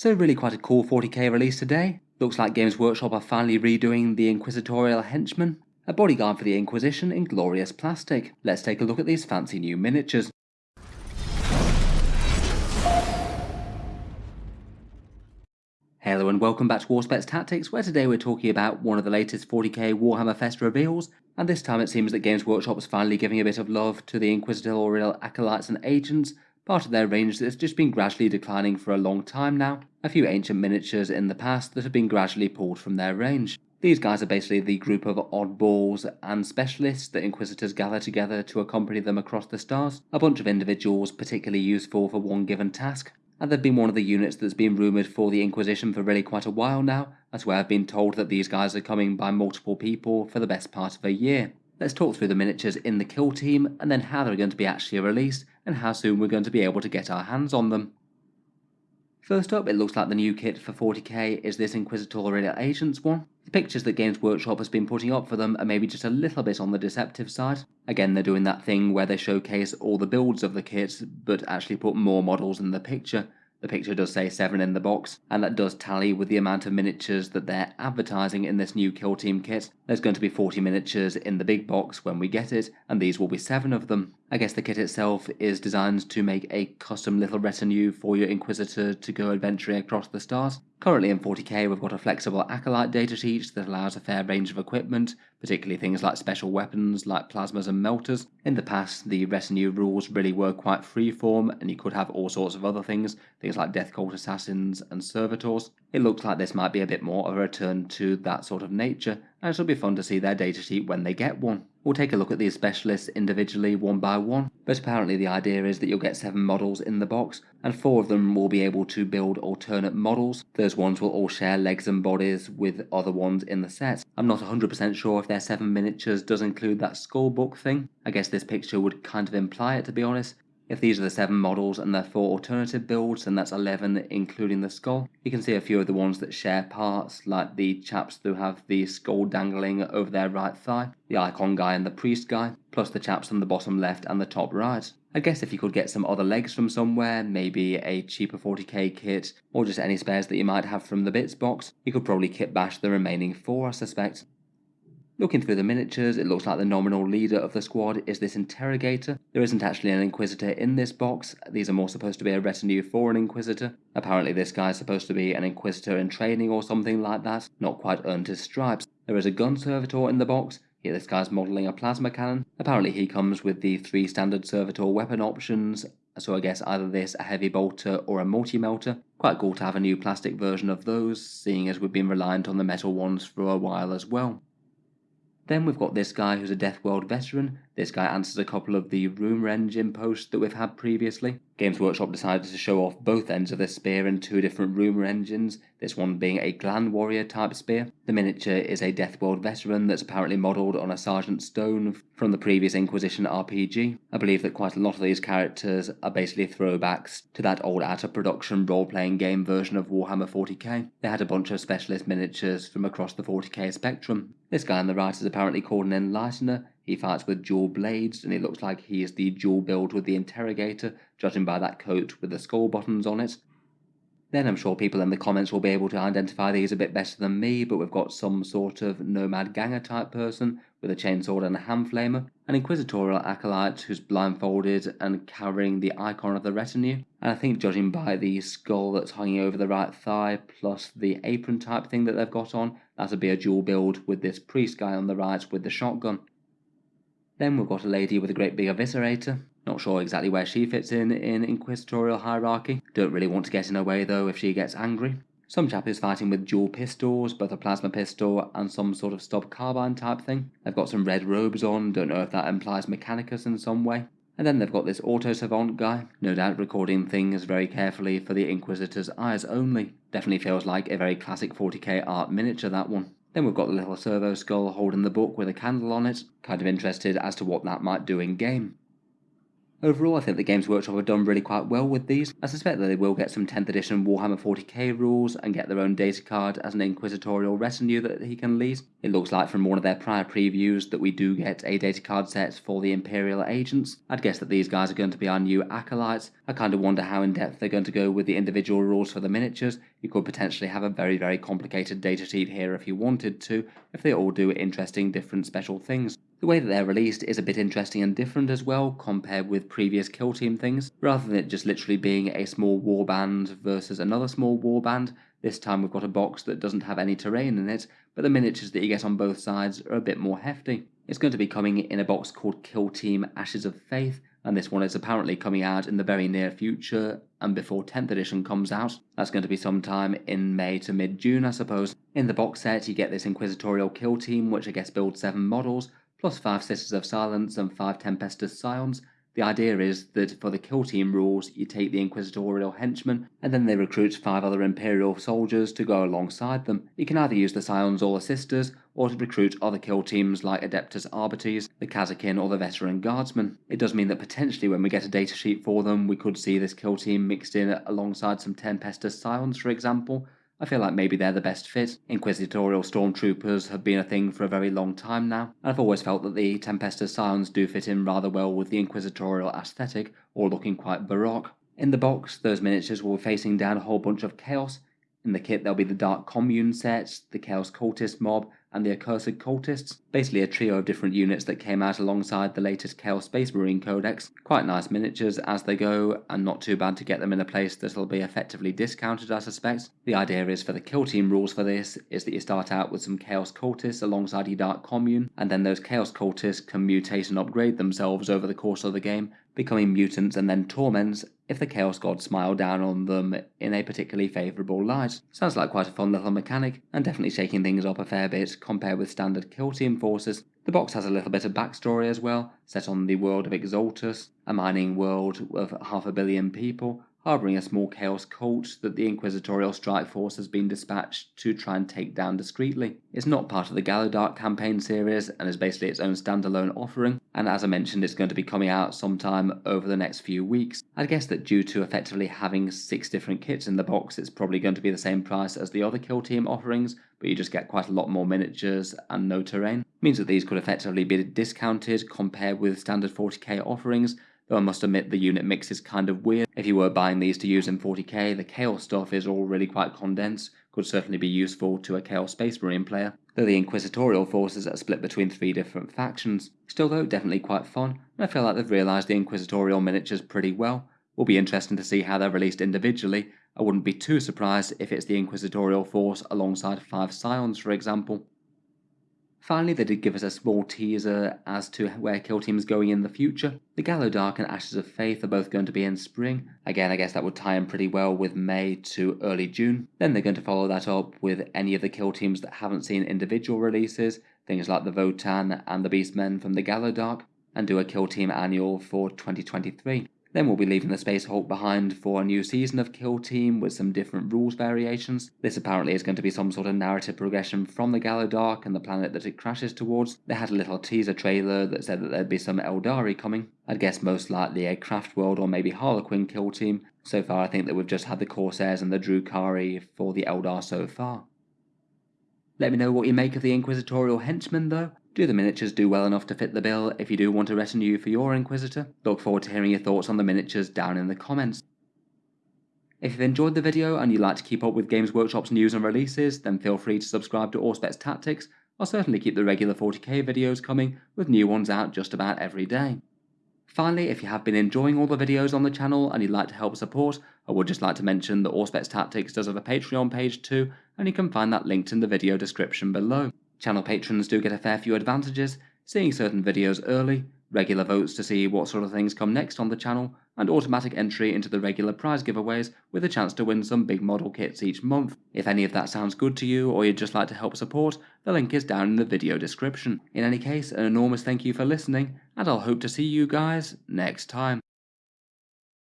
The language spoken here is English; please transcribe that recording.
So really quite a cool 40k release today. Looks like Games Workshop are finally redoing the Inquisitorial Henchman, a bodyguard for the Inquisition in glorious plastic. Let's take a look at these fancy new miniatures. Hello and welcome back to Auspex Tactics, where today we're talking about one of the latest 40k Warhammer Fest reveals, and this time it seems that Games Workshop is finally giving a bit of love to the Inquisitorial Acolytes and Agents, part of their range that's just been gradually declining for a long time now, a few ancient miniatures in the past that have been gradually pulled from their range. These guys are basically the group of oddballs and specialists that Inquisitors gather together to accompany them across the stars, a bunch of individuals particularly useful for one given task, and they've been one of the units that's been rumoured for the Inquisition for really quite a while now, as well I've been told that these guys are coming by multiple people for the best part of a year. Let's talk through the miniatures in the kill team, and then how they're going to be actually released, and how soon we're going to be able to get our hands on them. First up, it looks like the new kit for 40k is this Inquisitorial Agents one. The pictures that Games Workshop has been putting up for them are maybe just a little bit on the deceptive side. Again, they're doing that thing where they showcase all the builds of the kits, but actually put more models in the picture, the picture does say 7 in the box, and that does tally with the amount of miniatures that they're advertising in this new Kill Team kit. There's going to be 40 miniatures in the big box when we get it, and these will be 7 of them. I guess the kit itself is designed to make a custom little retinue for your Inquisitor to go adventuring across the stars. Currently in 40k we've got a flexible Acolyte datasheet that allows a fair range of equipment, particularly things like special weapons like plasmas and melters. In the past the retinue rules really were quite freeform and you could have all sorts of other things, things like Death Cult Assassins and Servitors. It looks like this might be a bit more of a return to that sort of nature and it'll be fun to see their datasheet when they get one. We'll take a look at these specialists individually one by one, but apparently the idea is that you'll get 7 models in the box, and 4 of them will be able to build alternate models. Those ones will all share legs and bodies with other ones in the set. I'm not 100% sure if their 7 miniatures does include that skull book thing. I guess this picture would kind of imply it to be honest, if these are the 7 models and their 4 alternative builds, then that's 11 including the skull. You can see a few of the ones that share parts, like the chaps who have the skull dangling over their right thigh, the icon guy and the priest guy, plus the chaps on the bottom left and the top right. I guess if you could get some other legs from somewhere, maybe a cheaper 40k kit, or just any spares that you might have from the bits box, you could probably kit bash the remaining 4 I suspect. Looking through the miniatures, it looks like the nominal leader of the squad is this interrogator. There isn't actually an inquisitor in this box, these are more supposed to be a retinue for an inquisitor. Apparently this guy is supposed to be an inquisitor in training or something like that, not quite earned his stripes. There is a gun servitor in the box, here this guy's modelling a plasma cannon. Apparently he comes with the three standard servitor weapon options, so I guess either this, a heavy bolter, or a multi-melter. Quite cool to have a new plastic version of those, seeing as we've been reliant on the metal ones for a while as well. Then we've got this guy who's a Death World veteran. This guy answers a couple of the rumour engine posts that we've had previously. Games Workshop decided to show off both ends of the spear in two different rumour engines, this one being a Gland Warrior type spear. The miniature is a Death World veteran that's apparently modelled on a Sergeant Stone from the previous Inquisition RPG. I believe that quite a lot of these characters are basically throwbacks to that old out of production role playing game version of Warhammer 40k. They had a bunch of specialist miniatures from across the 40k spectrum. This guy on the right is apparently called an Enlightener. He fights with dual blades, and it looks like he is the dual build with the Interrogator, judging by that coat with the skull buttons on it. Then I'm sure people in the comments will be able to identify these a bit better than me, but we've got some sort of nomad ganger type person with a chainsaw and a hand flamer, an inquisitorial acolyte who's blindfolded and carrying the icon of the retinue, and I think judging by the skull that's hanging over the right thigh plus the apron type thing that they've got on, that'll be a dual build with this priest guy on the right with the shotgun. Then we've got a lady with a great big eviscerator, not sure exactly where she fits in in inquisitorial hierarchy. Don't really want to get in her way though if she gets angry. Some chap is fighting with dual pistols, both a plasma pistol and some sort of stub carbine type thing. They've got some red robes on, don't know if that implies Mechanicus in some way. And then they've got this auto savant guy, no doubt recording things very carefully for the Inquisitor's eyes only. Definitely feels like a very classic 40k art miniature that one. Then we've got the little servo skull holding the book with a candle on it, kind of interested as to what that might do in game. Overall, I think the Games Workshop have done really quite well with these. I suspect that they will get some 10th edition Warhammer 40k rules and get their own data card as an inquisitorial retinue that he can lead. It looks like from one of their prior previews that we do get a data card set for the Imperial agents. I'd guess that these guys are going to be our new acolytes. I kind of wonder how in depth they're going to go with the individual rules for the miniatures. You could potentially have a very, very complicated data sheet here if you wanted to, if they all do interesting different special things. The way that they're released is a bit interesting and different as well compared with previous Kill Team things. Rather than it just literally being a small warband versus another small warband, this time we've got a box that doesn't have any terrain in it, but the miniatures that you get on both sides are a bit more hefty. It's going to be coming in a box called Kill Team Ashes of Faith, and this one is apparently coming out in the very near future and before 10th edition comes out. That's going to be sometime in May to mid June, I suppose. In the box set, you get this Inquisitorial Kill Team, which I guess builds 7 models, plus 5 Sisters of Silence and 5 Tempestus Scions. The idea is that for the kill team rules, you take the Inquisitorial henchmen, and then they recruit 5 other Imperial soldiers to go alongside them. You can either use the Scions or the Sisters, or to recruit other kill teams like Adeptus Arbites, the Kasrkin, or the Veteran Guardsmen. It does mean that potentially when we get a datasheet for them, we could see this kill team mixed in alongside some Tempestus Scions, for example, I feel like maybe they're the best fit. Inquisitorial stormtroopers have been a thing for a very long time now, and I've always felt that the Tempestus Scions do fit in rather well with the inquisitorial aesthetic, all looking quite baroque. In the box, those miniatures will be facing down a whole bunch of chaos. In the kit, there'll be the Dark Commune sets, the Chaos Cultist mob, and the Accursed Cultists, basically a trio of different units that came out alongside the latest Chaos Space Marine Codex. Quite nice miniatures as they go, and not too bad to get them in a place that'll be effectively discounted I suspect. The idea is for the kill team rules for this is that you start out with some Chaos Cultists alongside your Dark Commune, and then those Chaos Cultists can mutate and upgrade themselves over the course of the game, becoming mutants and then torments if the Chaos Gods smile down on them in a particularly favourable light. Sounds like quite a fun little mechanic, and definitely shaking things up a fair bit compared with standard kill team forces. The box has a little bit of backstory as well, set on the world of Exaltus, a mining world of half a billion people, harbouring a small chaos cult that the Inquisitorial Strike Force has been dispatched to try and take down discreetly. It's not part of the Gallowdark campaign series and is basically its own standalone offering, and as I mentioned it's going to be coming out sometime over the next few weeks. I'd guess that due to effectively having six different kits in the box it's probably going to be the same price as the other Kill Team offerings, but you just get quite a lot more miniatures and no terrain. Means that these could effectively be discounted compared with standard 40k offerings, Though I must admit the unit mix is kind of weird. If you were buying these to use in 40k, the Chaos stuff is all really quite condensed, could certainly be useful to a Chaos Space Marine player, though the Inquisitorial forces are split between three different factions. Still though, definitely quite fun, and I feel like they've realised the Inquisitorial miniatures pretty well. Will be interesting to see how they're released individually. I wouldn't be too surprised if it's the Inquisitorial force alongside five Scions for example. Finally, they did give us a small teaser as to where Kill Team is going in the future. The Gallowdark and Ashes of Faith are both going to be in spring. Again, I guess that would tie in pretty well with May to early June. Then they're going to follow that up with any of the Kill Teams that haven't seen individual releases, things like the Votann and the Beastmen from the Gallowdark, and do a Kill Team annual for 2023. Then we'll be leaving the Space Hulk behind for a new season of Kill Team with some different rules variations. This apparently is going to be some sort of narrative progression from the Gallowdark and the planet that it crashes towards. They had a little teaser trailer that said that there'd be some Aeldari coming. I'd guess most likely a Craft World or maybe Harlequin Kill Team. So far I think that we've just had the Corsairs and the Drukhari for the Eldar so far. Let me know what you make of the Inquisitorial Henchmen though. Do the miniatures do well enough to fit the bill if you do want a retinue for your Inquisitor? Look forward to hearing your thoughts on the miniatures down in the comments. If you've enjoyed the video and you'd like to keep up with Games Workshop's news and releases, then feel free to subscribe to Auspex Tactics. I'll certainly keep the regular 40k videos coming, with new ones out just about every day. Finally, if you have been enjoying all the videos on the channel and you'd like to help support, I would just like to mention that Auspex Tactics does have a Patreon page too, and you can find that linked in the video description below. Channel patrons do get a fair few advantages, seeing certain videos early, regular votes to see what sort of things come next on the channel, and automatic entry into the regular prize giveaways with a chance to win some big model kits each month. If any of that sounds good to you or you'd just like to help support, the link is down in the video description. In any case, an enormous thank you for listening, and I'll hope to see you guys next time.